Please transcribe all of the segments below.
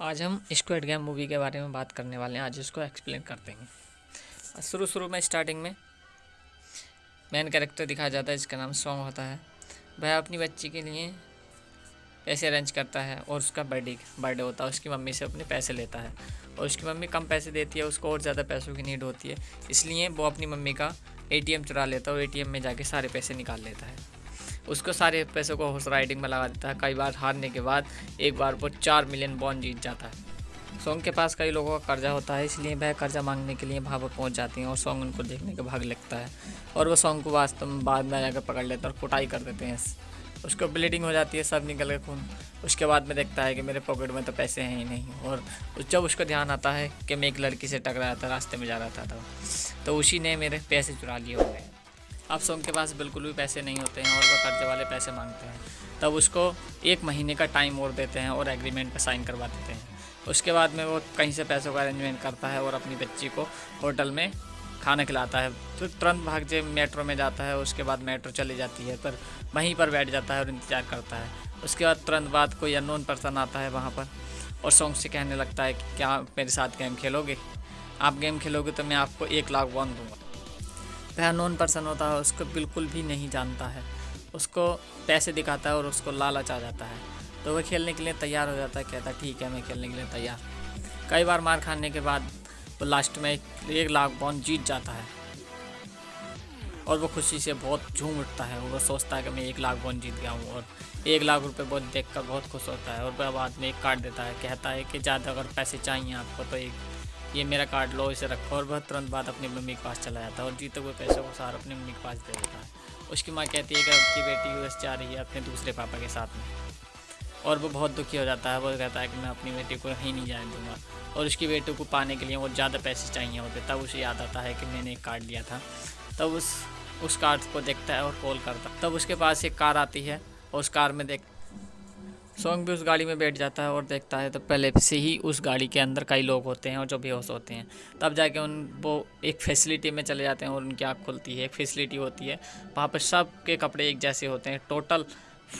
आज हम squad game movie के बारे में बात करने वाले हैं। आज इसको एक्सप्लेन करते हैं शुरू शुरू में स्टार्टिंग में मेन कैरेक्टर दिखाया जाता है, जिसका नाम सॉन्ग होता है। वह अपनी बच्ची के लिए पैसे अरेंज करता है और उसका बर्थडे बर्थडे होता है। उसकी मम्मी से अपने पैसे लेता है और उसकी मम्मी कम पैसे देती है, उसको और ज़्यादा पैसों की नीड होती है। इसलिए वो अपनी मम्मी का एटीएम चुरा लेता है और एटीएम में जाके सारे पैसे निकाल लेता है। उसको सारे पैसों को हॉर्स राइडिंग में लगा देता है। कई बार हारने के बाद एक बार वो चार मिलियन बॉन्ड जीत जाता है। सोंग के पास कई लोगों का कर्जा होता है इसलिए वह कर्जा मांगने के लिए वहाँ पर पहुँच जाती हैं और सोंग उनको देखने के भाग लगता है। और वो सोंग को वास्तव में बाद में जाकर पकड़ लेता है और कुटाई कर देते हैं। उसको ब्लीडिंग हो जाती है सब निकल के खून। उसके बाद में देखता है कि मेरे पॉकेट में तो पैसे हैं ही नहीं। और जब उसको ध्यान आता है कि मैं एक लड़की से टकराया था रास्ते में जा रहा था तो, तो उसी ने मेरे पैसे चुरा लिए होंगे। अब सोम के पास बिल्कुल भी पैसे नहीं होते हैं और वो कर्जे वाले पैसे मांगते हैं। तब उसको एक महीने का टाइम और देते हैं और एग्रीमेंट पर साइन करवा देते हैं। उसके बाद में वो कहीं से पैसों का अरेंजमेंट करता है और अपनी बच्ची को होटल में खाना खिलाता है। तो तुरंत भाग जे मेट्रो में जाता है, उसके बाद मेट्रो चली जाती है, पर वहीं पर बैठ जाता है और इंतज़ार करता है। उसके बाद तुरंत बाद कोई अननोन पर्सन आता है वहाँ पर और सॉन्ग से कहने लगता है कि, क्या मेरे साथ गेम खेलोगे? आप गेम खेलोगे तो मैं आपको एक लाख वन दूँगा। वह नॉन पर्सन होता है, उसको बिल्कुल भी नहीं जानता है। उसको पैसे दिखाता है और उसको लालच आ जाता है। तो वह खेलने के लिए तैयार हो जाता है, कहता ठीक है, मैं खेलने के लिए तैयार कई बार मार खाने के बाद वो लास्ट में एक एक लाख बॉन्ड जीत जाता है। और वो खुशी से बहुत झूम उठता है, वो सोचता है कि मैं एक लाख बॉन्ड जीत गया हूँ और एक लाख रुपए बहुत देख कर बहुत खुश होता है और वह बाद में एक कार्ड देता है, कहता है कि ज़्यादा अगर पैसे चाहिए आपको तो एक ये मेरा कार्ड लो, इसे रखो और वह तुरंत बाद अपनी मम्मी के पास चला जाता है और जीते हुए पैसों को सारा अपनी मम्मी के पास दे देता है। उसकी माँ कहती है कि आपकी बेटी यूएस जा रही है अपने दूसरे पापा के साथ में। और वो बहुत दुखी हो जाता है, वो कहता है कि मैं अपनी बेटी को कहीं नहीं जाने दूँगा। और उसकी बेटी को पाने के लिए वो ज़्यादा पैसे चाहिए होते तब उसे याद आता है कि मैंने एक कार्ड लिया था। तब उस उस कार्ड को देखता है और कॉल करता तब उसके पास एक कार आती है और उस कार में देख सॉन्ग भी उस गाड़ी में बैठ जाता है और देखता है तो पहले से ही उस गाड़ी के अंदर कई लोग होते हैं और जो बेहोश होते हैं। तब जाके उन, वो एक फैसिलिटी में चले जाते हैं और उनकी आँख खुलती है, एक फैसिलिटी होती है। वहाँ पर सब के कपड़े एक जैसे होते हैं टोटल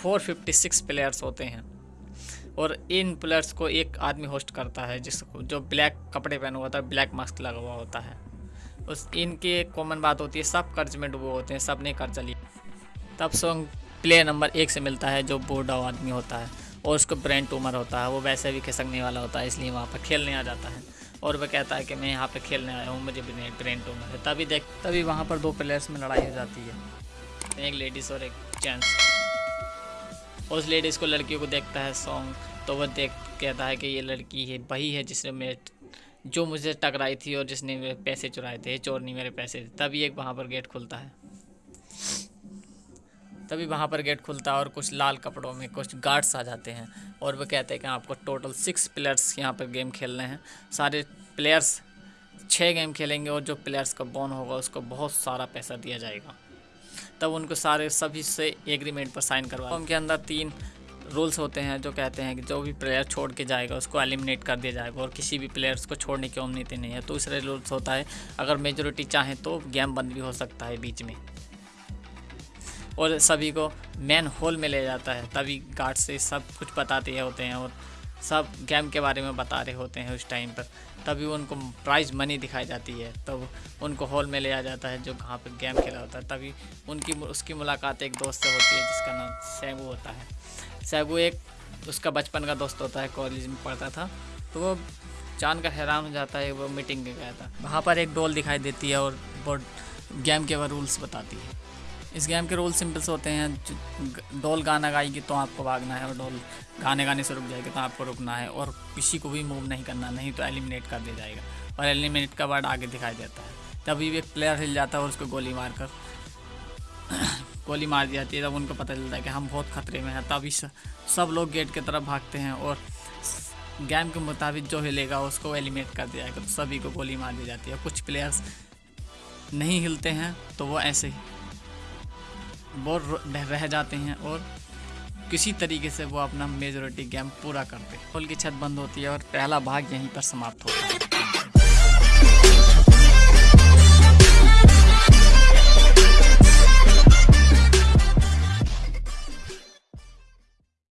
456 प्लेयर्स होते हैं। और इन प्लेयर्स को एक आदमी होस्ट करता है जिसको जो ब्लैक कपड़े पहना हुआ होता है ब्लैक मास्क लगा हुआ होता है। उस, इनकी एक कॉमन बात होती है, सब कर्ज में डूबे होते हैं सबने कर्ज लिया। तब सॉन्ग प्लेयर नंबर एक से मिलता है, जो बूढ़ा आदमी होता है। और उसको ब्रेन टूमर होता है, वो वैसे भी खिसकने वाला होता है, इसलिए वहाँ पर खेलने आ जाता है। और वह कहता है कि मैं यहाँ पे खेलने आया हूँ, मुझे ब्रेन टूमर है। तभी देख, तभी वहाँ पर दो प्लेयर्स में लड़ाई हो जाती है। एक लेडीज़ और एक जेंट्स उस लेडीज़ को लड़कियों को देखता है सॉन्ग तो वह देख, कहता है कि ये लड़की है, वही है जिसने मैं जो मुझे टकराई थी और जिसने मेरे पैसे चुराए थे, चोर नहीं मेरे पैसे, तभी एक वहाँ पर गेट खुलता है। तभी वहाँ पर गेट खुलता है और कुछ लाल कपड़ों में कुछ गार्ड्स आ जाते हैं। और वो कहते हैं कि आपको टोटल सिक्स प्लेयर्स यहाँ पर गेम खेलने हैं। सारे प्लेयर्स छः गेम खेलेंगे और जो प्लेयर्स का बॉन होगा उसको बहुत सारा पैसा दिया जाएगा। तब उनको सारे सभी से एग्रीमेंट पर साइन करवा उनके अंदर तीन रूल्स होते हैं जो कहते हैं कि जो भी प्लेयर छोड़ के जाएगा उसको एलिमिनेट कर दिया जाएगा और किसी भी प्लेयर्स को छोड़ने की अनुमति नहीं है। तो दूसरे रूल्स होता है, अगर मेजोरिटी चाहें तो गेम बंद भी हो सकता है बीच में। और सभी को मैन होल में ले जाता है। तभी गार्ड से सब कुछ बताते होते हैं और सब गेम के बारे में बता रहे होते हैं उस टाइम पर। तभी उनको प्राइज़ मनी दिखाई जाती है। तब तो उनको हॉल में ले आ जाता है जो कहाँ पर गेम खेला होता है। तभी उनकी उसकी मुलाकात एक दोस्त से होती है जिसका नाम सैगू होता है। सैगू एक उसका बचपन का दोस्त होता है कॉलेज में पढ़ता था। तो वो जान कर हैरान हो जाता है, वो मीटिंग में गया था। वहाँ पर एक डोल दिखाई देती है और वो गेम के वो रूल्स बताती है। इस गेम के रूल सिंपल्स होते हैं डोल गाना गाएगी तो आपको भागना है और डोल गाने गाने से रुक जाएगी तो आपको रुकना है और किसी को भी मूव नहीं करना, नहीं तो एलिमिनेट कर दिया जाएगा और एलिमिनेट का वर्ड आगे दिखाई देता है। तभी एक प्लेयर हिल जाता है और उसको गोली मार कर गोली मार दी जाती है, तब उनको पता चलता है कि हम बहुत खतरे में हैं, तभी सब लोग गेट की तरफ़ भागते हैं और गेम के मुताबिक जो हिलेगा उसको एलिमिनेट कर दिया जाएगा तो सभी को गोली मार दी जाती है। कुछ प्लेयर्स नहीं हिलते हैं तो वो ऐसे ही वो रह जाते हैं और किसी तरीके से वो अपना मेजोरिटी गेम पूरा करते हैं। होल की छत बंद होती है और पहला भाग यहीं पर समाप्त होता है।